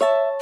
you